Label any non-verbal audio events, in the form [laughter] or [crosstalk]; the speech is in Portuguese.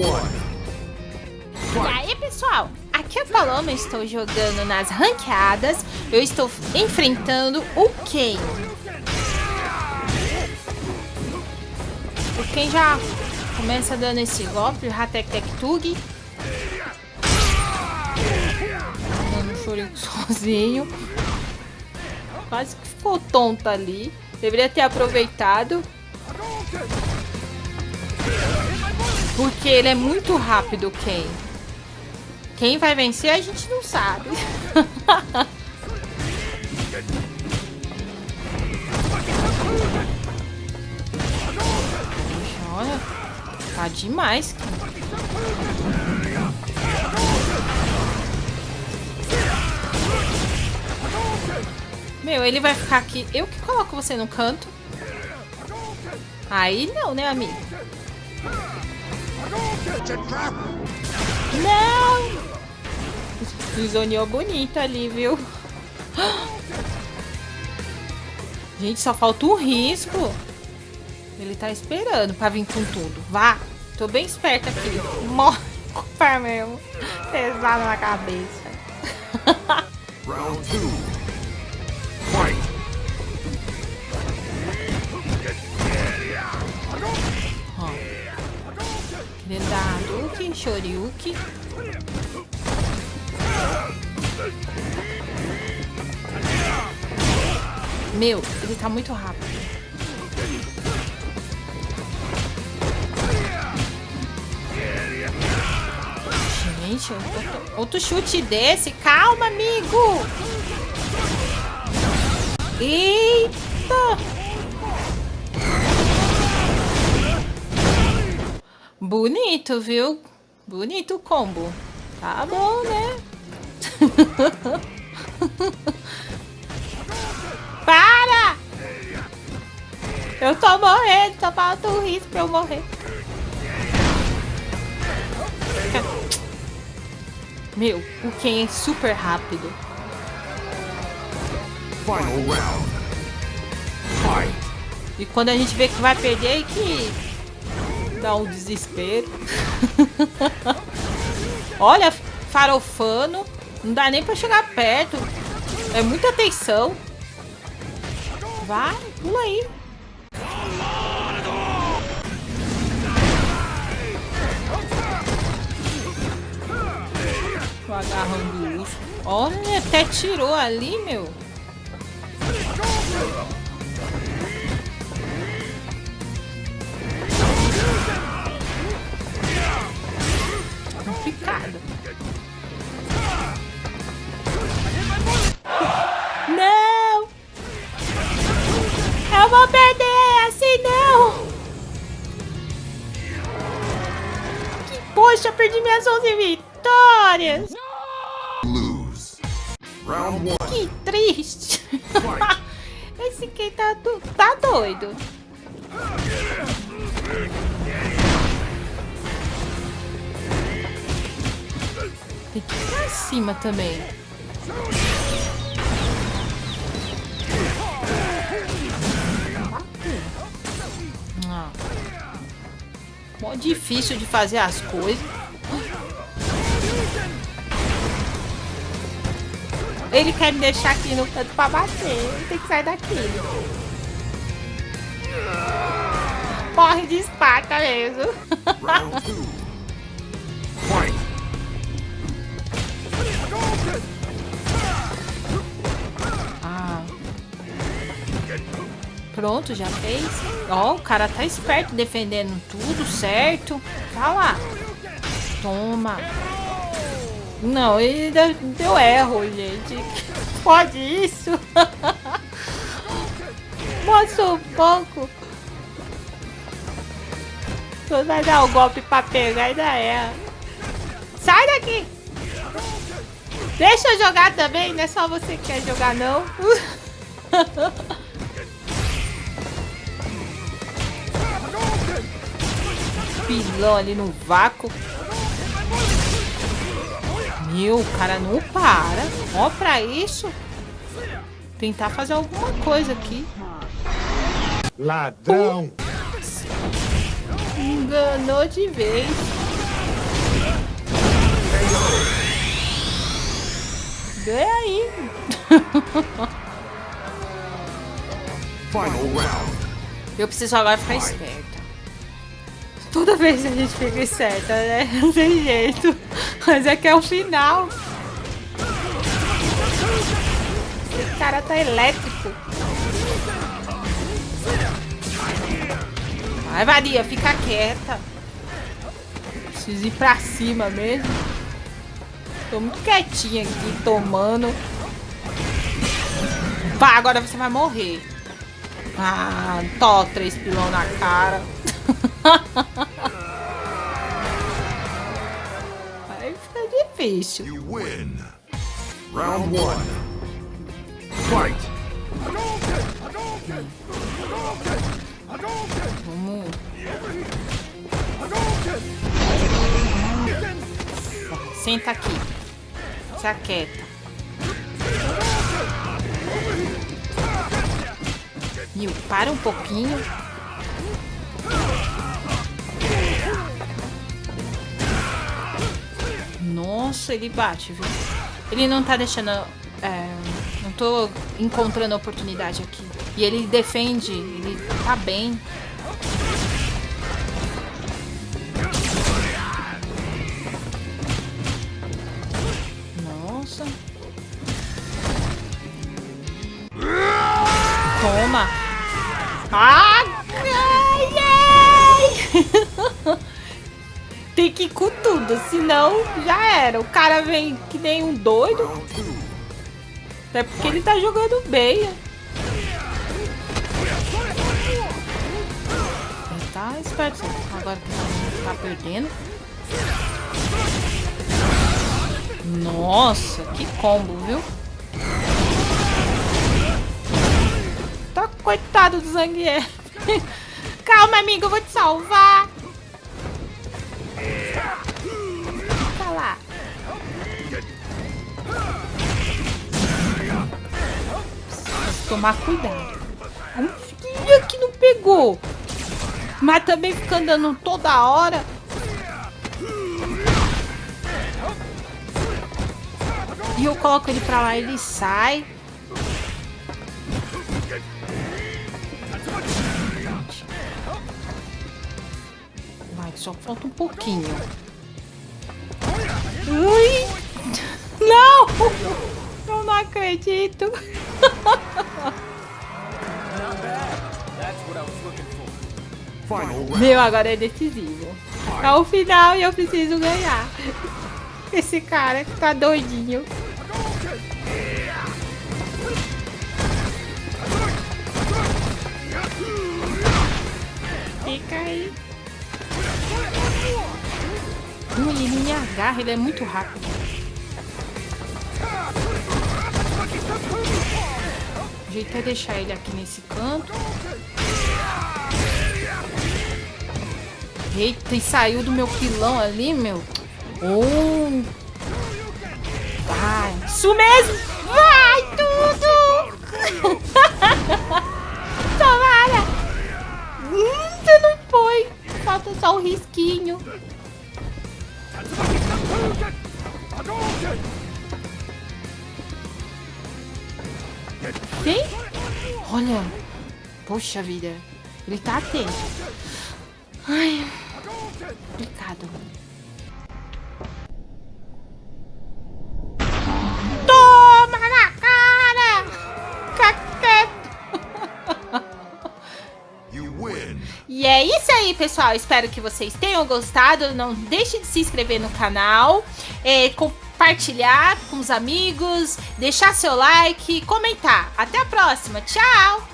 E aí, pessoal? Aqui é a Paloma, estou jogando nas ranqueadas. Eu estou enfrentando o Ken. O Ken já começa dando esse golpe, o Hatek Tek Tug. Dando um [laughs] sozinho. Quase que ficou tonto ali. Deveria ter aproveitado. Porque ele é muito rápido, Ken. Quem vai vencer a gente não sabe. [laughs] Olha, tá demais. Meu, ele vai ficar aqui. Eu que coloco você no canto. Aí não, né, amigo? Não! Zoneou bonita ali, viu? Gente, só falta um risco. Ele tá esperando pra vir com tudo. Vá! Tô bem esperta aqui. Morre com mesmo. Pesado na cabeça. Round 2. Dar Duke, Shoryuki. Meu, ele tá muito rápido. Gente, outro, outro chute desse. Calma, amigo. Eita. Bonito, viu? Bonito o combo. Tá bom, né? [laughs] Para! Eu tô morrendo, só falta um risco pra eu morrer. Meu, o Ken é super rápido. Final round. Fight. E quando a gente vê que vai perder, que dá um desespero. [laughs] Olha, farofano. Não dá nem pra chegar perto. É muita atenção. Vai, pula aí. Tô agarrando isso. Olha, até tirou ali, meu. Eu vou perder, assim não! Que poxa, perdi minhas 11 vitórias! Que triste! [laughs] Esse aqui tá, do... tá doido. Tem que ir pra cima também. Mó difícil de fazer as coisas. Ele quer me deixar aqui no canto pra bater. Tem que sair daqui. Morre de espaca mesmo. Pronto, já fez. Ó, o cara tá esperto, defendendo tudo certo. Tá lá. Toma. Não, ele deu erro, gente. [laughs] Pode isso? [laughs] Mostra um pouco. Tu vai dar o um golpe pra pegar, ainda é. Sai daqui! Deixa eu jogar também, não é só você que quer jogar, não. [laughs] pilão ali no vácuo. Meu, cara não para. Ó pra isso. Tentar fazer alguma coisa aqui. Ladrão! Uh, enganou de vez. Ganhei aí. [laughs] Final round. Eu preciso agora ficar esperto. Toda vez a gente fica esperta, né? [laughs] Não tem jeito. Mas é que é o final. Esse cara tá elétrico. Vai, Varia, fica quieta. Preciso ir pra cima mesmo. Tô muito quietinha aqui, tomando. Vá, agora você vai morrer. Ah, tó, três pilão na cara. Vai ficar difícil. You win. Round one. Fight. Vamos. Senta aqui. Se aquieta. Mil, para um pouquinho. Nossa, ele bate, viu? Ele não tá deixando... É, não tô encontrando oportunidade aqui. E ele defende, ele tá bem. Nossa. Toma. Ah, ai, ai. [laughs] Tem que ir tudo, senão já era. O cara vem que nem um doido. Até porque ele tá jogando bem. Tá esperto. Agora que tá perdendo. Nossa, que combo, viu? Tá coitado do Zangief. [laughs] Calma, amigo, eu vou te salvar. Tomar cuidado. Filho que não pegou. Mas também fica andando toda hora. E eu coloco ele pra lá, ele sai. Vai, só falta um pouquinho. Ui! [laughs] Não! [laughs] Eu não acredito. [laughs] Meu, agora é decisivo. É o final e eu preciso ganhar. Esse cara que tá doidinho. Fica aí. Ele me agarra, ele é muito rápido. O jeito é deixar ele aqui nesse canto. Eita, e saiu do meu pilão ali, meu. Oh. Vai. Isso mesmo. Vai tudo. [laughs] Tomara. Hum, você não foi. Falta só o um risquinho. Tem? Olha. Poxa vida. Ele tá atento. Ai. Toma na cara! [laughs] Caqueto! E é isso aí, pessoal. Espero que vocês tenham gostado. Não deixe de se inscrever no canal. É, compartilhar com os amigos. Deixar seu like. Comentar. Até a próxima. Tchau!